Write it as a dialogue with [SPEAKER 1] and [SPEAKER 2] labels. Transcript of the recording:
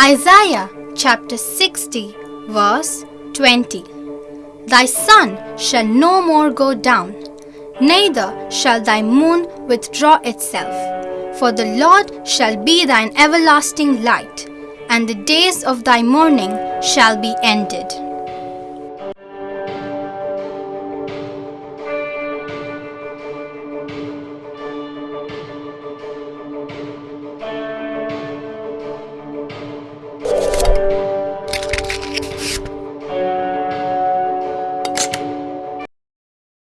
[SPEAKER 1] Isaiah chapter 60, verse 20. Thy sun shall no more go down, neither shall thy moon withdraw itself. For the Lord shall be thine everlasting light, and the days of thy mourning shall be ended.